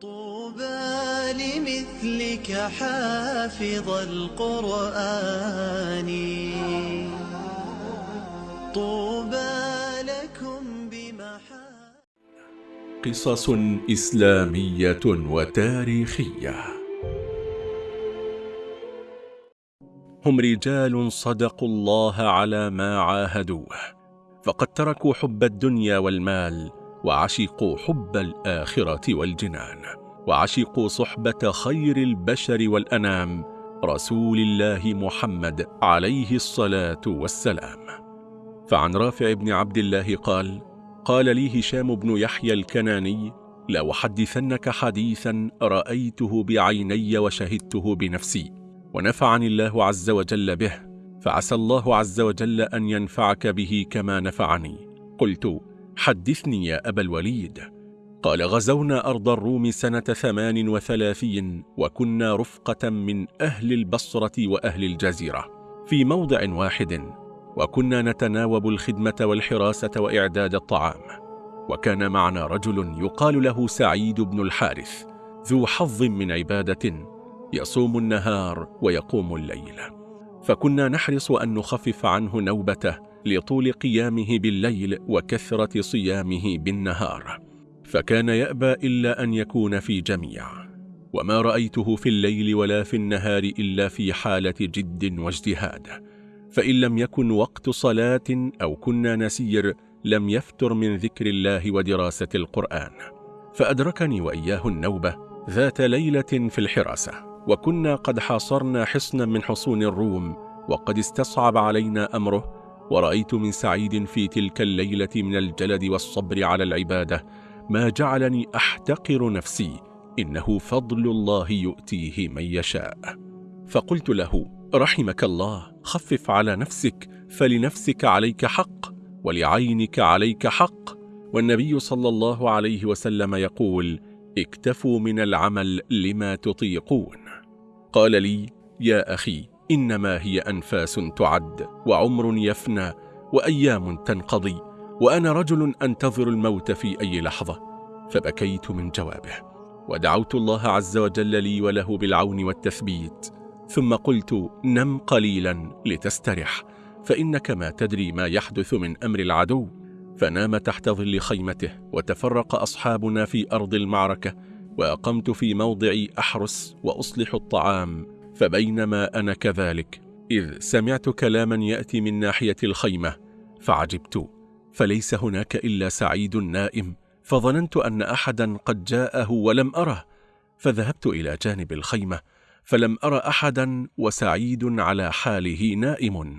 طوبى لمثلك حافظ القرآن. طوبى لكم بمحا قصص إسلامية وتاريخية. هم رجال صدقوا الله على ما عاهدوه فقد تركوا حب الدنيا والمال وعشقوا حب الآخرة والجنان وعشقوا صحبة خير البشر والأنام رسول الله محمد عليه الصلاة والسلام. فعن رافع بن عبد الله قال قال لي هشام بن يحيى الكناني لأحدثنك حديثا رأيته بعيني وشهدته بنفسي ونفعني الله عز وجل به فعسى الله عز وجل أن ينفعك به كما نفعني. قلت حدثني يا أبا الوليد. قال غزونا أرض الروم سنة ثمان وثلاثين وكنا رفقة من أهل البصرة وأهل الجزيرة في موضع واحد وكنا نتناوب الخدمة والحراسة وإعداد الطعام. وكان معنا رجل يقال له سعيد بن الحارث ذو حظ من عبادة يصوم النهار ويقوم الليل. فكنا نحرص أن نخفف عنه نوبته لطول قيامه بالليل وكثرة صيامه بالنهار. فكان يأبى إلا أن يكون في جميع. وما رأيته في الليل ولا في النهار إلا في حالة جد واجتهاد. فإن لم يكن وقت صلاة أو كنا نسير لم يفتر من ذكر الله ودراسة القرآن. فأدركني وإياه النوبة ذات ليلة في الحراسة. وكنا قد حاصرنا حصنا من حصون الروم وقد استصعب علينا أمره ورأيت من سعيد في تلك الليلة من الجلد والصبر على العبادة ما جعلني أحتقر نفسي إنه فضل الله يؤتيه من يشاء. فقلت له رحمك الله خفف على نفسك فلنفسك عليك حق ولعينك عليك حق. والنبي صلى الله عليه وسلم يقول اكتفوا من العمل لما تطيقون. قال لي يا أخي إنما هي أنفاس تعد وعمر يفنى وأيام تنقضي وأنا رجل أنتظر الموت في أي لحظة فبكيت من جوابه. ودعوت الله عز وجل لي وله بالعون والتثبيت ثم قلت نم قليلا لتسترح فإنك ما تدري ما يحدث من أمر العدو. فنام تحت ظل خيمته وتفرق أصحابنا في أرض المعركة وأقمت في موضعي أحرس وأصلح الطعام. فبينما أنا كذلك إذ سمعت كلاما يأتي من ناحية الخيمة فعجبت فليس هناك إلا سعيد نائم فظننت أن أحدا قد جاءه ولم أره فذهبت إلى جانب الخيمة فلم أرى أحدا وسعيد على حاله نائم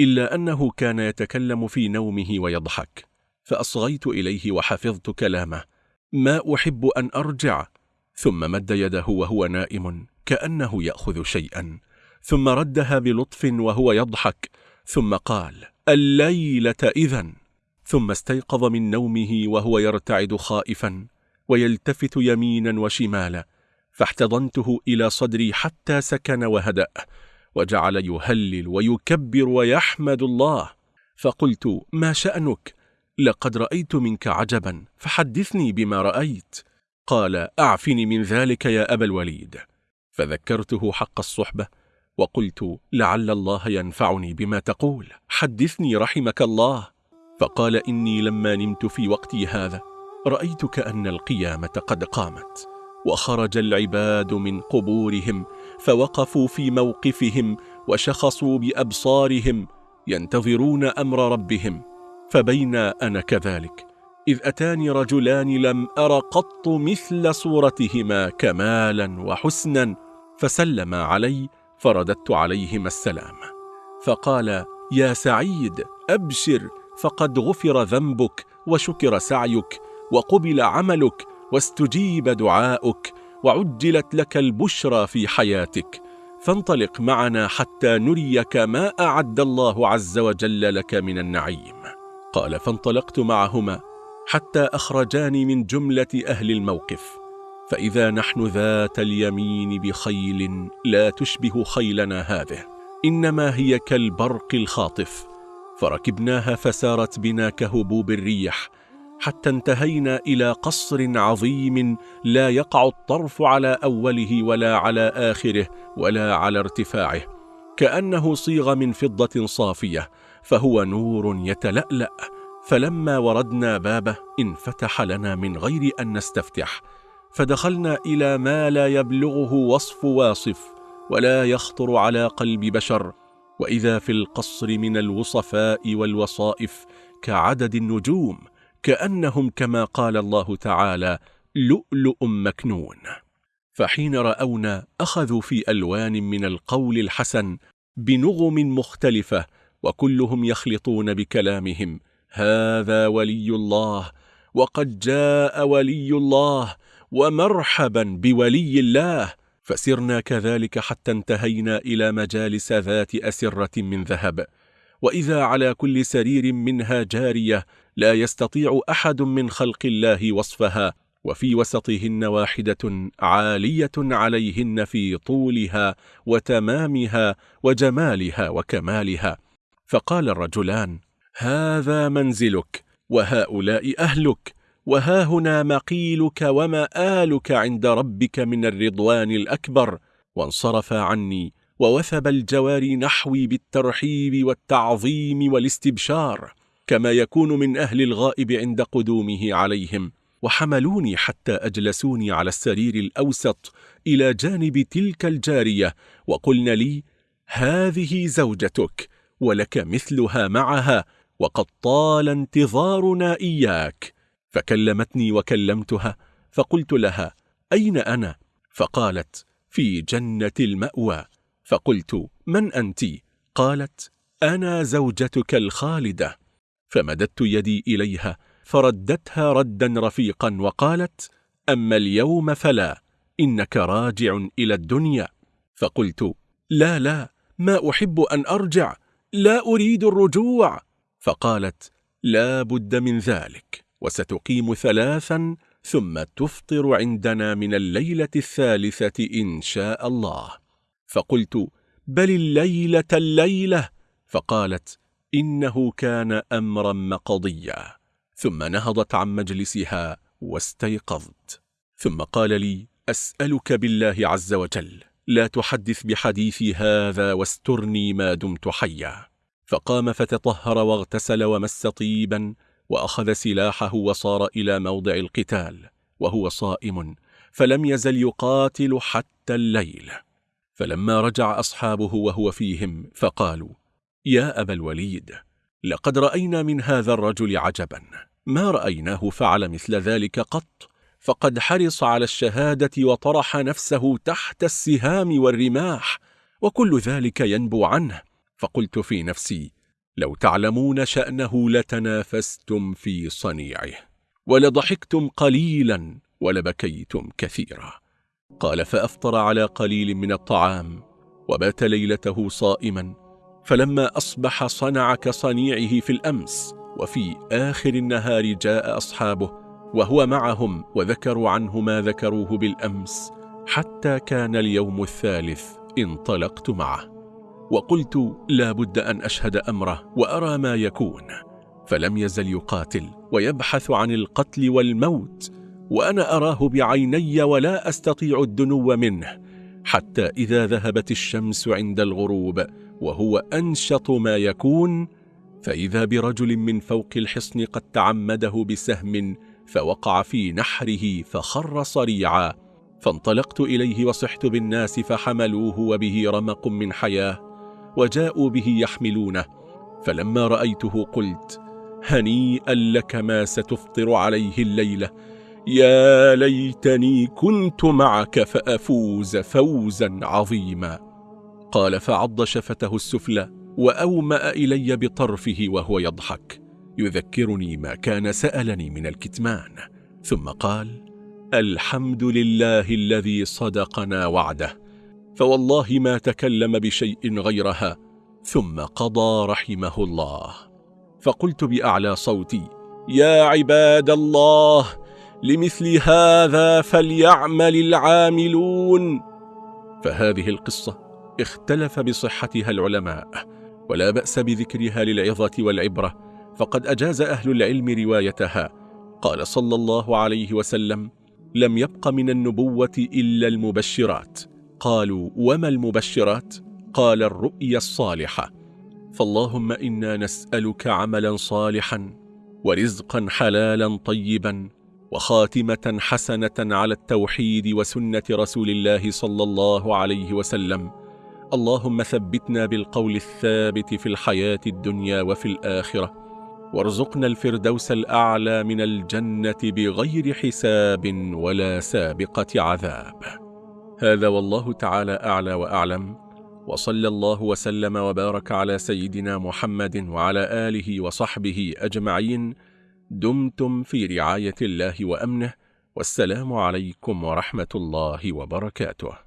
إلا أنه كان يتكلم في نومه ويضحك فأصغيت إليه وحفظت كلامه ما أحب أن أرجع ثم مد يده وهو نائم كأنه يأخذ شيئا. ثم ردها بلطف وهو يضحك. ثم قال الليلة إذن. ثم استيقظ من نومه وهو يرتعد خائفا ويلتفت يمينا وشمالا. فاحتضنته إلى صدري حتى سكن وهدأ. وجعل يهلل ويكبر ويحمد الله. فقلت ما شأنك؟ لقد رأيت منك عجبا فحدثني بما رأيت. قال أعفني من ذلك يا أبا الوليد. فذكرته حق الصحبة وقلت لعل الله ينفعني بما تقول. حدثني رحمك الله. فقال إني لما نمت في وقتي هذا رأيت كأن القيامة قد قامت وخرج العباد من قبورهم فوقفوا في موقفهم وشخصوا بأبصارهم ينتظرون أمر ربهم. فبين أنا كذلك إذ أتاني رجلان لم أر قط مثل صورتهما كمالا وحسنا. فسلما علي فرددت عليهما السلام. فقال يا سعيد أبشر فقد غفر ذنبك وشكر سعيك وقبل عملك واستجيب دعاؤك وعجلت لك البشرى في حياتك. فانطلق معنا حتى نريك ما أعد الله عز وجل لك من النعيم. قال فانطلقت معهما حتى أخرجاني من جملة أهل الموقف. فإذا نحن ذات اليمين بخيل لا تشبه خيلنا هذه إنما هي كالبرق الخاطف. فركبناها فسارت بنا كهبوب الريح حتى انتهينا إلى قصر عظيم لا يقع الطرف على أوله ولا على آخره ولا على ارتفاعه. كأنه صيغ من فضة صافية فهو نور يتلألأ. فلما وردنا بابه انفتح لنا من غير أن نستفتح. فدخلنا إلى ما لا يبلغه وصف واصف ولا يخطر على قلب بشر. وإذا في القصر من الوصفاء والوصائف كعدد النجوم كأنهم كما قال الله تعالى لؤلؤ مكنون. فحين رأونا أخذوا في ألوان من القول الحسن بنغم مختلفة وكلهم يخلطون بكلامهم هذا ولي الله وقد جاء ولي الله ومرحبا بولي الله. فسرنا كذلك حتى انتهينا إلى مجالس ذات أسرة من ذهب. وإذا على كل سرير منها جارية لا يستطيع أحد من خلق الله وصفها وفي وسطهن واحدة عالية عليهن في طولها وتمامها وجمالها وكمالها. فقال الرجلان هذا منزلك وهؤلاء أهلك. وها هنا مقيلك ومآلك عند ربك من الرضوان الأكبر وانصرف عني ووثب الجواري نحوي بالترحيب والتعظيم والاستبشار كما يكون من أهل الغائب عند قدومه عليهم وحملوني حتى أجلسوني على السرير الأوسط إلى جانب تلك الجارية وقلن لي هذه زوجتك ولك مثلها معها وقد طال انتظارنا إياك فكلمتني وكلمتها فقلت لها أين أنا؟ فقالت في جنة المأوى. فقلت من أنت؟ قالت أنا زوجتك الخالدة. فمددت يدي إليها فردتها ردا رفيقا وقالت أما اليوم فلا إنك راجع إلى الدنيا. فقلت لا لا ما أحب أن أرجع لا أريد الرجوع. فقالت لا بد من ذلك. وستقيم ثلاثا ثم تفطر عندنا من الليلة الثالثة إن شاء الله. فقلت بل الليلة الليلة. فقالت إنه كان أمرا مقضيا. ثم نهضت عن مجلسها واستيقظت. ثم قال لي أسألك بالله عز وجل لا تحدث بحديثي هذا واسترني ما دمت حيا. فقام فتطهر واغتسل ومس طيبا وأخذ سلاحه وصار إلى موضع القتال وهو صائم فلم يزل يقاتل حتى الليل. فلما رجع أصحابه وهو فيهم فقالوا يا أبا الوليد لقد رأينا من هذا الرجل عجبا. ما رأيناه فعل مثل ذلك قط؟ فقد حرص على الشهادة وطرح نفسه تحت السهام والرماح وكل ذلك ينبو عنه. فقلت في نفسي لو تعلمون شأنه لتنافستم في صنيعه ولضحكتم قليلا ولبكيتم كثيرا. قال فأفطر على قليل من الطعام وبات ليلته صائما فلما أصبح صنع كصنيعه في الأمس وفي آخر النهار جاء أصحابه وهو معهم وذكروا عنه ما ذكروه بالأمس حتى كان اليوم الثالث انطلقت معه. وقلت لا بد أن أشهد أمره وأرى ما يكون فلم يزل يقاتل ويبحث عن القتل والموت وأنا أراه بعيني ولا أستطيع الدنو منه حتى إذا ذهبت الشمس عند الغروب وهو أنشط ما يكون فإذا برجل من فوق الحصن قد تعمده بسهم فوقع في نحره فخر صريعا فانطلقت إليه وصحت بالناس فحملوه وبه رمق من حياة وجاءوا به يحملونه. فلما رأيته قلت هنيئا لك ما ستفطر عليه الليلة. يا ليتني كنت معك فأفوز فوزا عظيما. قال فعض شفته السفلى وأومأ إلي بطرفه وهو يضحك. يذكرني ما كان سألني من الكتمان. ثم قال الحمد لله الذي صدقنا وعده. فوالله ما تكلم بشيء غيرها. ثم قضى رحمه الله. فقلت بأعلى صوتي يا عباد الله لمثل هذا فليعمل العاملون. فهذه القصة اختلف بصحتها العلماء ولا بأس بذكرها للعظة والعبرة فقد أجاز أهل العلم روايتها. قال صلى الله عليه وسلم لم يبق من النبوة إلا المبشرات. قالوا وما المبشرات؟ قال الرؤيا الصالحة. فاللهم إنا نسألك عملا صالحا ورزقا حلالا طيبا وخاتمة حسنة على التوحيد وسنة رسول الله صلى الله عليه وسلم. اللهم ثبتنا بالقول الثابت في الحياة الدنيا وفي الآخرة وارزقنا الفردوس الأعلى من الجنة بغير حساب ولا سابقة عذاب. هذا والله تعالى أعلى وأعلم وصلى الله وسلم وبارك على سيدنا محمد وعلى آله وصحبه أجمعين. دمتم في رعاية الله وأمنه والسلام عليكم ورحمة الله وبركاته.